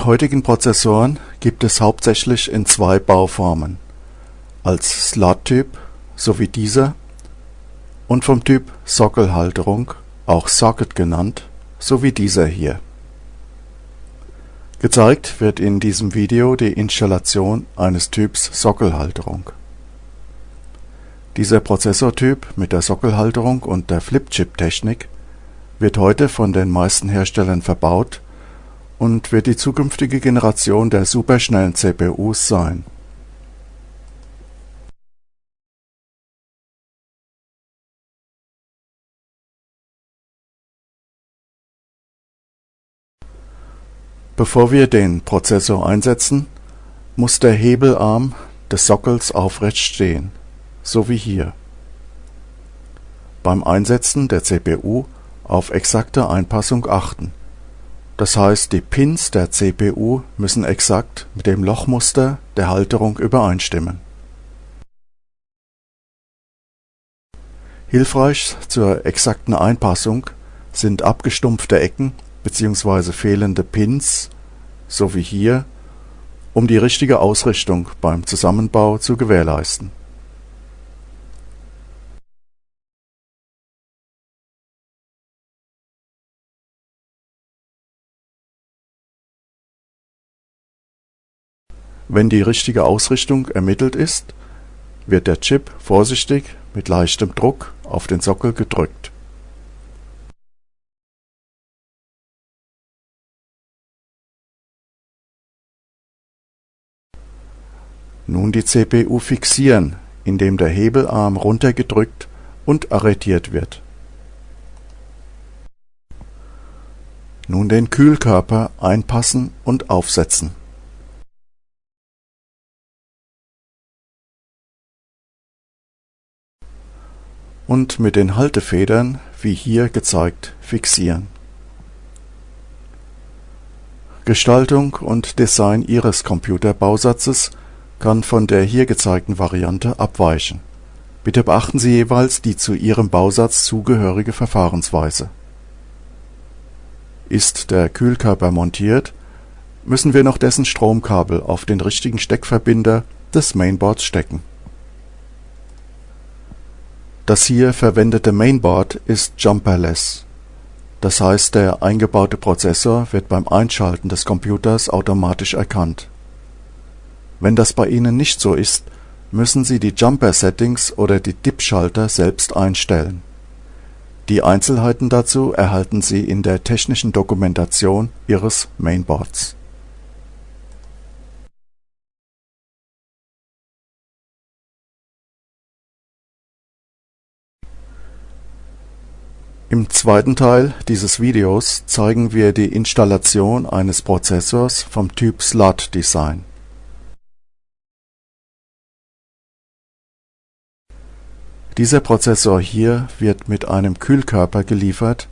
heutigen Prozessoren gibt es hauptsächlich in zwei Bauformen: als Slot-Typ sowie dieser und vom Typ Sockelhalterung, auch Socket genannt, sowie dieser hier. Gezeigt wird in diesem Video die Installation eines Typs Sockelhalterung. Dieser Prozessortyp mit der Sockelhalterung und der Flip-Chip-Technik wird heute von den meisten Herstellern verbaut und wird die zukünftige Generation der superschnellen CPUs sein Bevor wir den Prozessor einsetzen, muss der Hebelarm des Sockels aufrecht stehen, so wie hier. Beim Einsetzen der CPU auf exakte Einpassung achten, das heißt die Pins der CPU müssen exakt mit dem Lochmuster der Halterung übereinstimmen. Hilfreich zur exakten Einpassung sind abgestumpfte Ecken bzw. fehlende Pins, so wie hier, um die richtige Ausrichtung beim Zusammenbau zu gewährleisten. Wenn die richtige Ausrichtung ermittelt ist, wird der Chip vorsichtig mit leichtem Druck auf den Sockel gedrückt Nun die CPU fixieren, indem der Hebelarm runtergedrückt und arretiert wird. Nun den Kühlkörper einpassen und aufsetzen. Und mit den Haltefedern, wie hier gezeigt, fixieren. Gestaltung und Design Ihres Computerbausatzes kann von der hier gezeigten Variante abweichen. Bitte beachten Sie jeweils die zu Ihrem Bausatz zugehörige Verfahrensweise. Ist der Kühlkörper montiert, müssen wir noch dessen Stromkabel auf den richtigen Steckverbinder des Mainboards stecken. Das hier verwendete Mainboard ist jumperless, das heißt der eingebaute Prozessor wird beim Einschalten des Computers automatisch erkannt wenn das bei Ihnen nicht so ist, müssen Sie die Jumper-Settings oder die DIP-Schalter selbst einstellen. Die Einzelheiten dazu erhalten Sie in der technischen Dokumentation Ihres Mainboards. Im zweiten Teil dieses Videos zeigen wir die Installation eines Prozessors vom Typ Slot Design Dieser Prozessor hier wird mit einem Kühlkörper geliefert,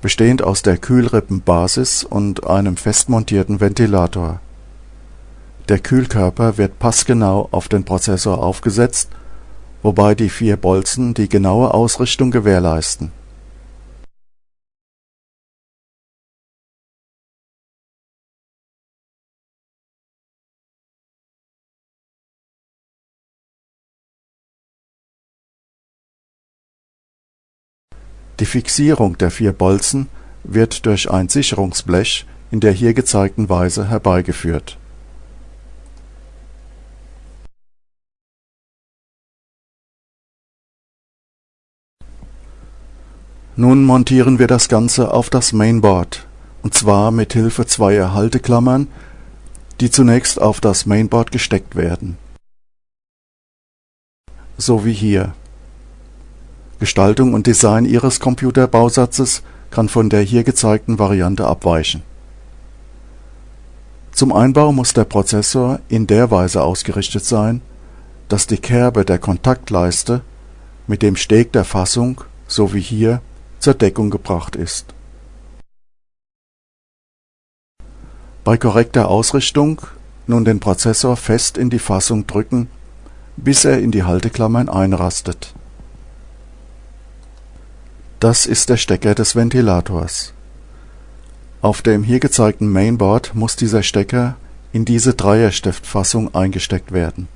bestehend aus der Kühlrippenbasis und einem fest montierten Ventilator. Der Kühlkörper wird passgenau auf den Prozessor aufgesetzt, wobei die vier Bolzen die genaue Ausrichtung gewährleisten Die Fixierung der vier Bolzen wird durch ein Sicherungsblech in der hier gezeigten Weise herbeigeführt. Nun montieren wir das Ganze auf das Mainboard, und zwar mit Hilfe zweier Halteklammern, die zunächst auf das Mainboard gesteckt werden. So wie hier Gestaltung und Design Ihres Computerbausatzes kann von der hier gezeigten Variante abweichen. Zum Einbau muss der Prozessor in der Weise ausgerichtet sein, dass die Kerbe der Kontaktleiste mit dem Steg der Fassung, so wie hier, zur Deckung gebracht ist. Bei korrekter Ausrichtung nun den Prozessor fest in die Fassung drücken, bis er in die Halteklammern einrastet das ist der Stecker des Ventilators. Auf dem hier gezeigten Mainboard muss dieser Stecker in diese Dreierstiftfassung eingesteckt werden.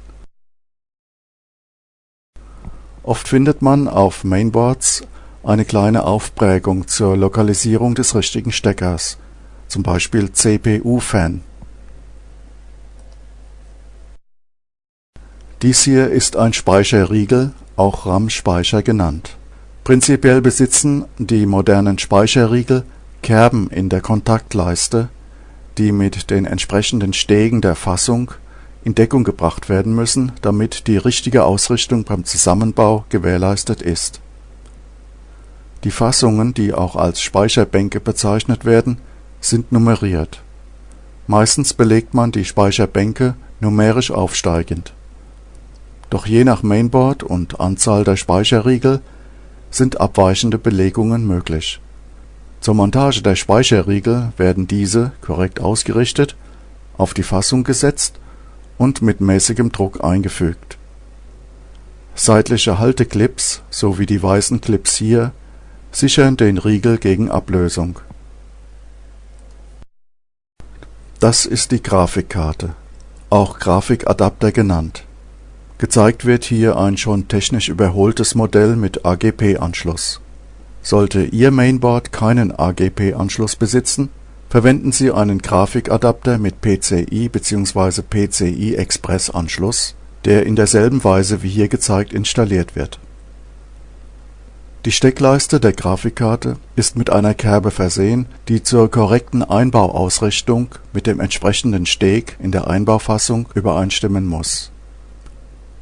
Oft findet man auf Mainboards eine kleine Aufprägung zur Lokalisierung des richtigen Steckers, zum Beispiel CPU-Fan. Dies hier ist ein Speicherriegel, auch RAM-Speicher genannt. Prinzipiell besitzen die modernen Speicherriegel Kerben in der Kontaktleiste, die mit den entsprechenden Stegen der Fassung in Deckung gebracht werden müssen, damit die richtige Ausrichtung beim Zusammenbau gewährleistet ist. Die Fassungen, die auch als Speicherbänke bezeichnet werden, sind nummeriert. Meistens belegt man die Speicherbänke numerisch aufsteigend doch je nach Mainboard und Anzahl der Speicherriegel sind abweichende Belegungen möglich. Zur Montage der Speicherriegel werden diese, korrekt ausgerichtet, auf die Fassung gesetzt und mit mäßigem Druck eingefügt. Seitliche Halteclips, so wie die weißen Clips hier, sichern den Riegel gegen Ablösung. Das ist die Grafikkarte, auch Grafikadapter genannt Gezeigt wird hier ein schon technisch überholtes Modell mit AGP-Anschluss. Sollte Ihr Mainboard keinen AGP-Anschluss besitzen, verwenden Sie einen Grafikadapter mit PCI bzw. PCI-Express-Anschluss, der in derselben Weise wie hier gezeigt installiert wird. Die Steckleiste der Grafikkarte ist mit einer Kerbe versehen, die zur korrekten Einbauausrichtung mit dem entsprechenden Steg in der Einbaufassung übereinstimmen muss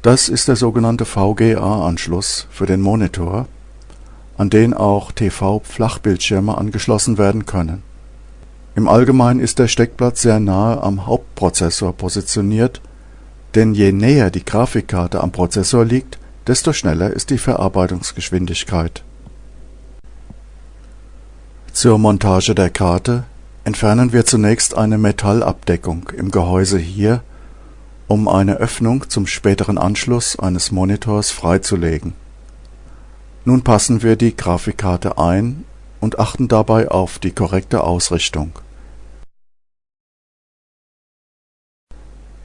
das ist der sogenannte VGA-Anschluss für den Monitor, an den auch TV-Flachbildschirme angeschlossen werden können. Im Allgemeinen ist der Steckplatz sehr nahe am Hauptprozessor positioniert, denn je näher die Grafikkarte am Prozessor liegt, desto schneller ist die Verarbeitungsgeschwindigkeit. Zur Montage der Karte entfernen wir zunächst eine Metallabdeckung im Gehäuse hier um eine Öffnung zum späteren Anschluss eines Monitors freizulegen. Nun passen wir die Grafikkarte ein und achten dabei auf die korrekte Ausrichtung.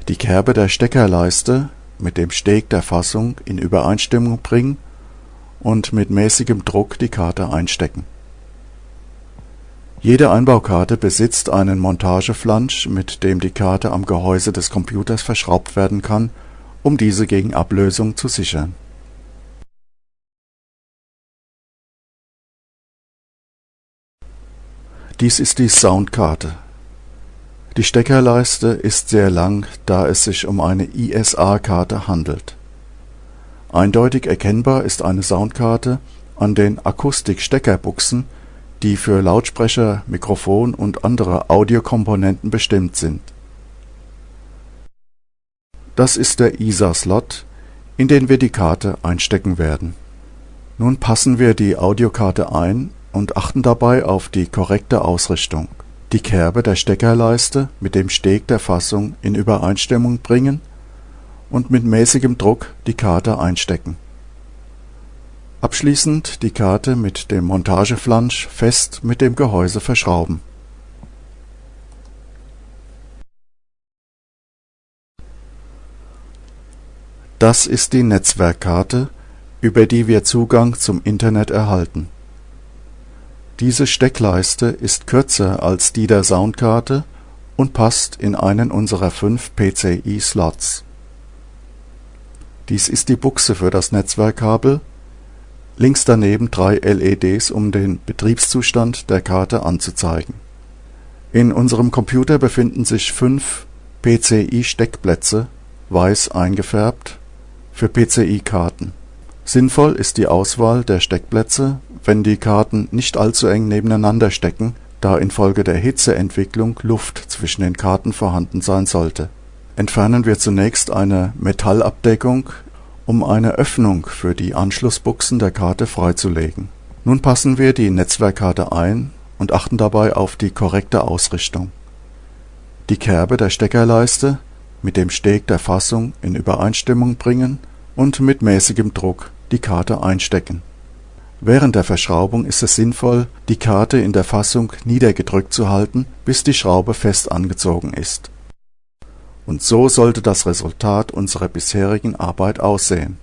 Die Kerbe der Steckerleiste mit dem Steg der Fassung in Übereinstimmung bringen und mit mäßigem Druck die Karte einstecken jede Einbaukarte besitzt einen Montageflansch, mit dem die Karte am Gehäuse des Computers verschraubt werden kann, um diese gegen Ablösung zu sichern. Dies ist die Soundkarte. Die Steckerleiste ist sehr lang, da es sich um eine ISA-Karte handelt. Eindeutig erkennbar ist eine Soundkarte an den Akustik-Steckerbuchsen die für Lautsprecher, Mikrofon und andere Audiokomponenten bestimmt sind. Das ist der ISA-Slot, in den wir die Karte einstecken werden. Nun passen wir die Audiokarte ein und achten dabei auf die korrekte Ausrichtung. Die Kerbe der Steckerleiste mit dem Steg der Fassung in Übereinstimmung bringen und mit mäßigem Druck die Karte einstecken Abschließend die Karte mit dem Montageflansch fest mit dem Gehäuse verschrauben. Das ist die Netzwerkkarte, über die wir Zugang zum Internet erhalten. Diese Steckleiste ist kürzer als die der Soundkarte und passt in einen unserer fünf PCI-Slots. Dies ist die Buchse für das Netzwerkkabel links daneben drei LEDs, um den Betriebszustand der Karte anzuzeigen. In unserem Computer befinden sich fünf PCI-Steckplätze, weiß eingefärbt, für PCI-Karten. Sinnvoll ist die Auswahl der Steckplätze, wenn die Karten nicht allzu eng nebeneinander stecken, da infolge der Hitzeentwicklung Luft zwischen den Karten vorhanden sein sollte. Entfernen wir zunächst eine Metallabdeckung um eine Öffnung für die Anschlussbuchsen der Karte freizulegen. Nun passen wir die Netzwerkkarte ein und achten dabei auf die korrekte Ausrichtung. Die Kerbe der Steckerleiste mit dem Steg der Fassung in Übereinstimmung bringen und mit mäßigem Druck die Karte einstecken. Während der Verschraubung ist es sinnvoll, die Karte in der Fassung niedergedrückt zu halten, bis die Schraube fest angezogen ist. Und so sollte das Resultat unserer bisherigen Arbeit aussehen